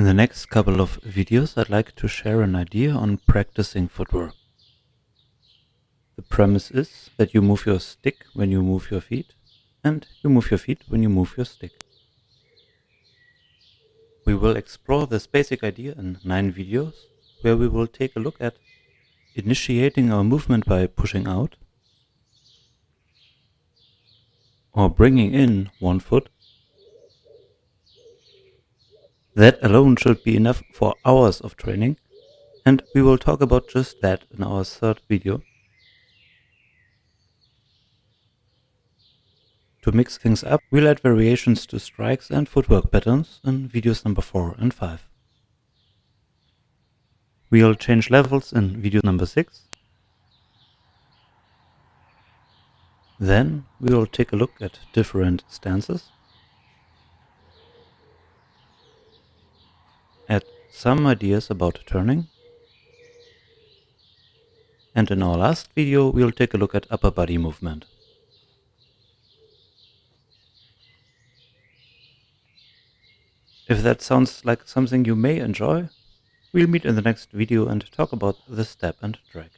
In the next couple of videos I'd like to share an idea on practicing footwork. The premise is that you move your stick when you move your feet and you move your feet when you move your stick. We will explore this basic idea in nine videos where we will take a look at initiating our movement by pushing out or bringing in one foot that alone should be enough for hours of training, and we will talk about just that in our third video. To mix things up, we'll add variations to strikes and footwork patterns in videos number 4 and 5. We'll change levels in video number 6. Then we will take a look at different stances. add some ideas about turning. And in our last video, we'll take a look at upper body movement. If that sounds like something you may enjoy, we'll meet in the next video and talk about the step and drag.